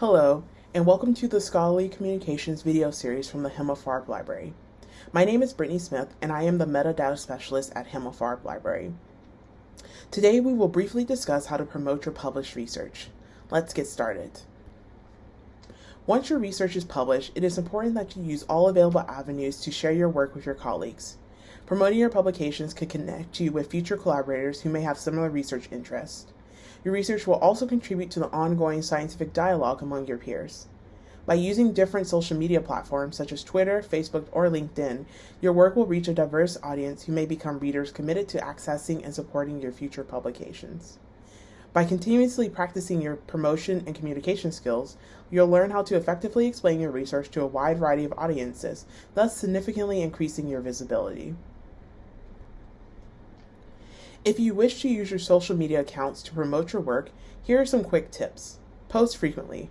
Hello, and welcome to the Scholarly Communications video series from the Himmelfarb Library. My name is Brittany Smith, and I am the Metadata Specialist at Himmelfarb Library. Today, we will briefly discuss how to promote your published research. Let's get started. Once your research is published, it is important that you use all available avenues to share your work with your colleagues. Promoting your publications could connect you with future collaborators who may have similar research interests. Your research will also contribute to the ongoing scientific dialogue among your peers. By using different social media platforms such as Twitter, Facebook, or LinkedIn, your work will reach a diverse audience who may become readers committed to accessing and supporting your future publications. By continuously practicing your promotion and communication skills, you'll learn how to effectively explain your research to a wide variety of audiences, thus significantly increasing your visibility. If you wish to use your social media accounts to promote your work, here are some quick tips. Post frequently.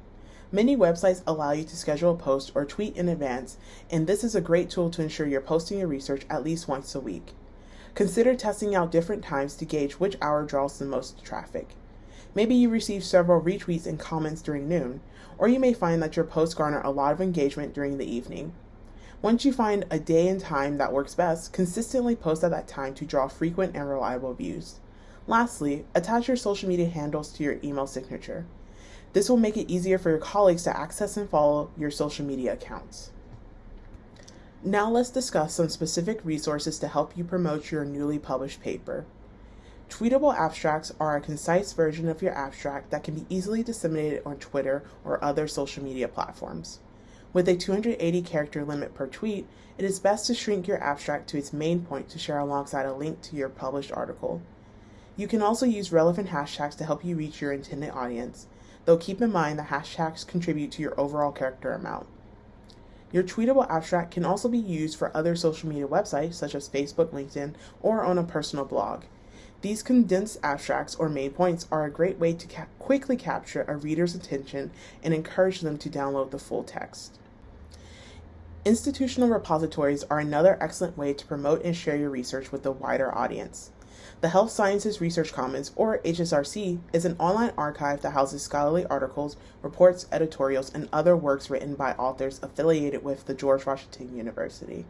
Many websites allow you to schedule a post or tweet in advance, and this is a great tool to ensure you're posting your research at least once a week. Consider testing out different times to gauge which hour draws the most traffic. Maybe you receive several retweets and comments during noon, or you may find that your posts garner a lot of engagement during the evening. Once you find a day and time that works best, consistently post at that time to draw frequent and reliable views. Lastly, attach your social media handles to your email signature. This will make it easier for your colleagues to access and follow your social media accounts. Now let's discuss some specific resources to help you promote your newly published paper. Tweetable abstracts are a concise version of your abstract that can be easily disseminated on Twitter or other social media platforms. With a 280 character limit per tweet, it is best to shrink your abstract to its main point to share alongside a link to your published article. You can also use relevant hashtags to help you reach your intended audience, though keep in mind that hashtags contribute to your overall character amount. Your tweetable abstract can also be used for other social media websites such as Facebook, LinkedIn, or on a personal blog. These condensed abstracts or main points are a great way to ca quickly capture a reader's attention and encourage them to download the full text. Institutional repositories are another excellent way to promote and share your research with a wider audience. The Health Sciences Research Commons, or HSRC, is an online archive that houses scholarly articles, reports, editorials, and other works written by authors affiliated with the George Washington University.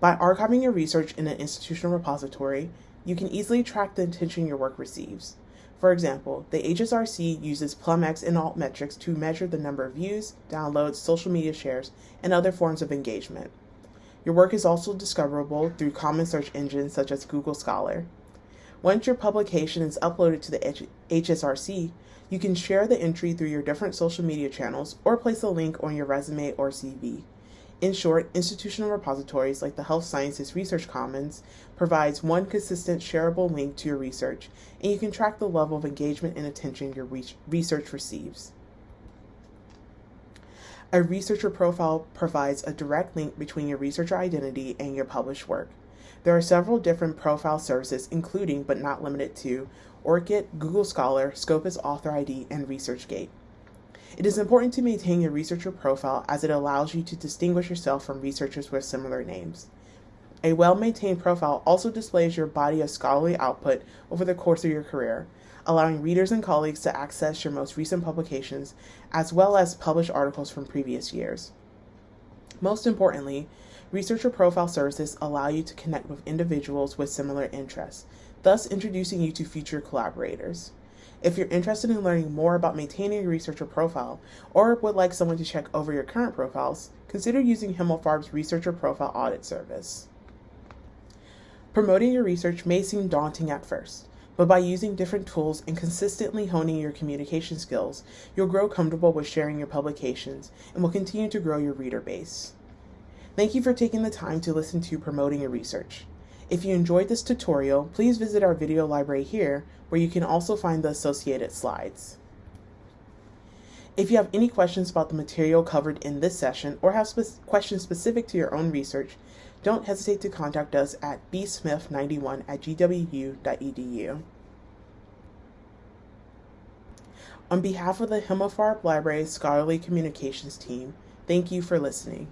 By archiving your research in an institutional repository, you can easily track the attention your work receives. For example, the HSRC uses PlumX and Altmetrics to measure the number of views, downloads, social media shares, and other forms of engagement. Your work is also discoverable through common search engines such as Google Scholar. Once your publication is uploaded to the HSRC, you can share the entry through your different social media channels or place a link on your resume or CV. In short, institutional repositories like the Health Sciences Research Commons provides one consistent shareable link to your research, and you can track the level of engagement and attention your research receives. A researcher profile provides a direct link between your researcher identity and your published work. There are several different profile services, including but not limited to ORCID, Google Scholar, Scopus Author ID, and ResearchGate. It is important to maintain your researcher profile as it allows you to distinguish yourself from researchers with similar names. A well-maintained profile also displays your body of scholarly output over the course of your career, allowing readers and colleagues to access your most recent publications as well as published articles from previous years. Most importantly, researcher profile services allow you to connect with individuals with similar interests, thus introducing you to future collaborators. If you're interested in learning more about maintaining your researcher profile or would like someone to check over your current profiles, consider using Himmelfarb's Researcher Profile Audit Service. Promoting your research may seem daunting at first, but by using different tools and consistently honing your communication skills, you'll grow comfortable with sharing your publications and will continue to grow your reader base. Thank you for taking the time to listen to Promoting Your Research. If you enjoyed this tutorial, please visit our video library here where you can also find the associated slides. If you have any questions about the material covered in this session or have spe questions specific to your own research, don't hesitate to contact us at bsmith91 at gwu.edu. On behalf of the Himmelfarb Library Scholarly Communications team, thank you for listening.